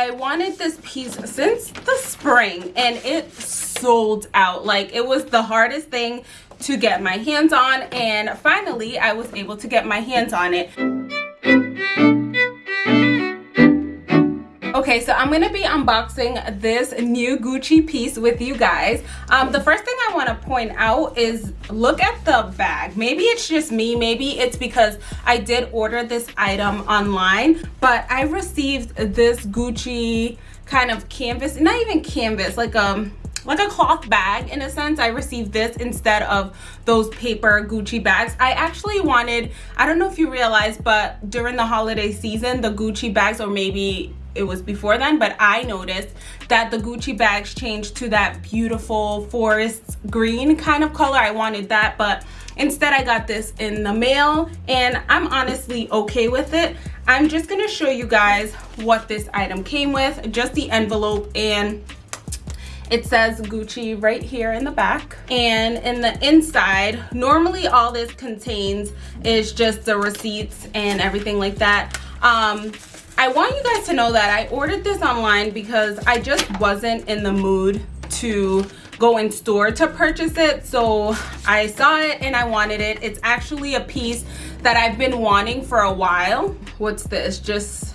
I wanted this piece since the spring and it sold out. Like it was the hardest thing to get my hands on and finally I was able to get my hands on it. Okay, so I'm to be unboxing this new Gucci piece with you guys. Um, the first thing I want to point out is look at the bag. Maybe it's just me. Maybe it's because I did order this item online, but I received this Gucci kind of canvas, not even canvas, like um like a cloth bag in a sense i received this instead of those paper gucci bags i actually wanted i don't know if you realize but during the holiday season the gucci bags or maybe it was before then but i noticed that the gucci bags changed to that beautiful forest green kind of color i wanted that but instead i got this in the mail and i'm honestly okay with it i'm just to show you guys what this item came with just the envelope and it says Gucci right here in the back. And in the inside, normally all this contains is just the receipts and everything like that. Um, I want you guys to know that I ordered this online because I just wasn't in the mood to go in store to purchase it. So I saw it and I wanted it. It's actually a piece that I've been wanting for a while. What's this? Just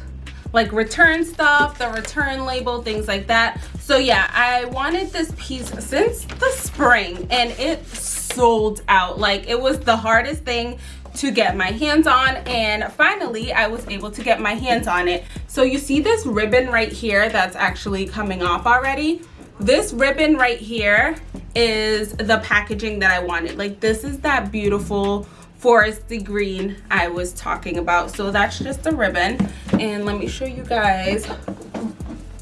like return stuff, the return label, things like that. So yeah, I wanted this piece since the spring and it sold out. Like it was the hardest thing to get my hands on and finally I was able to get my hands on it. So you see this ribbon right here that's actually coming off already. This ribbon right here is the packaging that I wanted. Like this is that beautiful foresty green I was talking about. So that's just the ribbon. And let me show you guys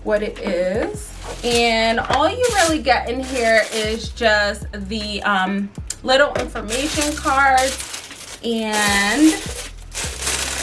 what it is. And all you really get in here is just the um, little information cards and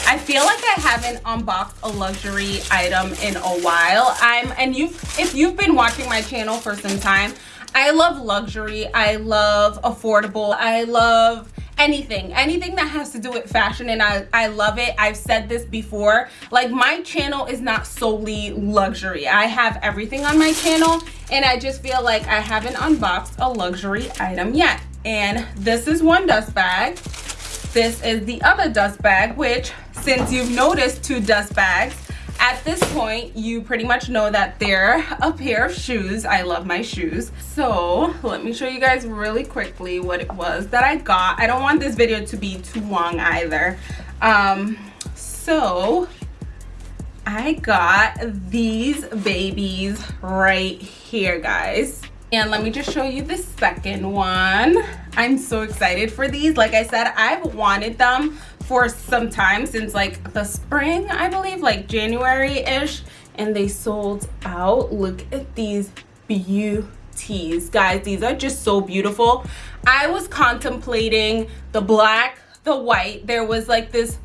I feel like I haven't unboxed a luxury item in a while. I'm and you if you've been watching my channel for some time, I love luxury. I love affordable. I love anything anything that has to do with fashion and I, I love it I've said this before like my channel is not solely luxury I have everything on my channel and I just feel like I haven't unboxed a luxury item yet and this is one dust bag this is the other dust bag which since you've noticed two dust bags at this point you pretty much know that they're a pair of shoes. I love my shoes. So let me show you guys really quickly what it was that i got. I don't want this video to be too long either. Um so i got these babies right here guys and let me just show you the second one. I'm so excited for these. Like i said i've wanted them for some time since like the spring i believe like january-ish and they sold out. Look at these beauties. Guys these are just so beautiful. I was contemplating the black the white. There was like this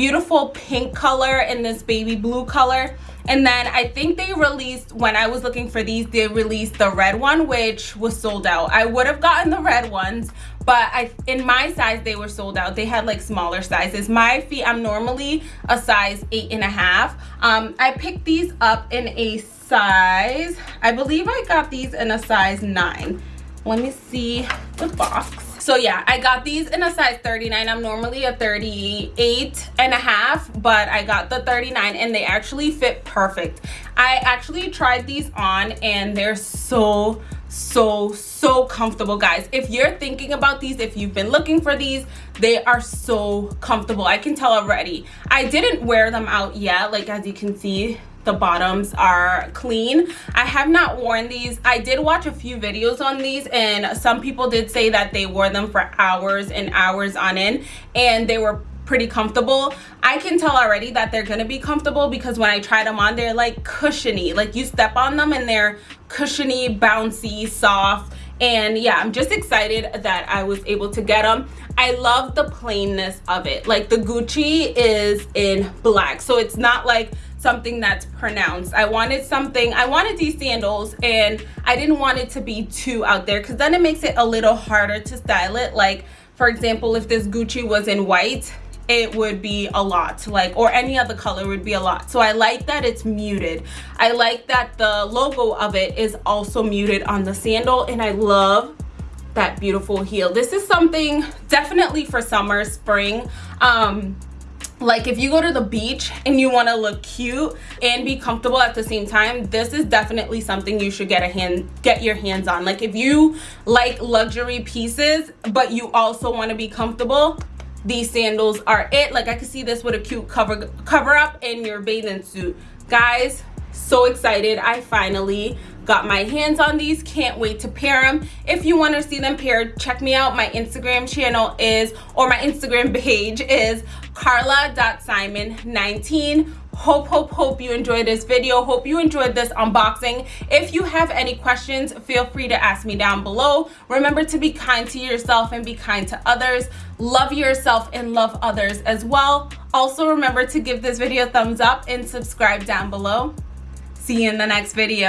beautiful pink color and this baby blue color. And then i think they released when i was looking for these they released the red one which was sold out. I would have gotten the red ones but i in my size they were sold out. They had like smaller sizes. My feet i'm normally a size eight and a half. Um i picked these up in a size i believe i got these in a size nine. Let me see the box so yeah i got these in a size 39 i'm normally a 38 and a half but i got the 39 and they actually fit perfect. I actually tried these on and they're so so so comfortable guys. If you're thinking about these if you've been looking for these they are so comfortable. I can tell already. I didn't wear them out yet like as you can see the bottoms are clean. I have not worn these. I did watch a few videos on these and some people did say that they wore them for hours and hours on end and they were pretty comfortable. I can tell already that they're gonna be comfortable because when i tried them on they're like cushiony. Like you step on them and they're cushiony bouncy soft. And yeah i'm just excited that i was able to get them i love the plainness of it. Like the gucci is in black so it's not like something that's pronounced. I wanted something i wanted these sandals and i didn't want it to be too out there because then it makes it a little harder to style it. Like for example if this gucci was in white it would be a lot like or any other color would be a lot. So i like that it's muted. I like that the logo of it is also muted on the sandal and i love that beautiful heel. This is something definitely for summer spring. Um like if you go to the beach and you want to look cute and be comfortable at the same time this is definitely something you should get a hand get your hands on. Like if you like luxury pieces but you also want to be comfortable these sandals are it. Like i could see this with a cute cover cover up in your bathing suit. Guys so excited. I finally got my hands on these can't wait to pair them if you want to see them paired check me out. My instagram channel is or my instagram page is carla.simon19 hope hope hope you enjoyed this video. Hope you enjoyed this unboxing. If you have any questions feel free to ask me down below. Remember to be kind to yourself and be kind to others. Love yourself and love others as well. Also remember to give this video a thumbs up and subscribe down below. See you in the next video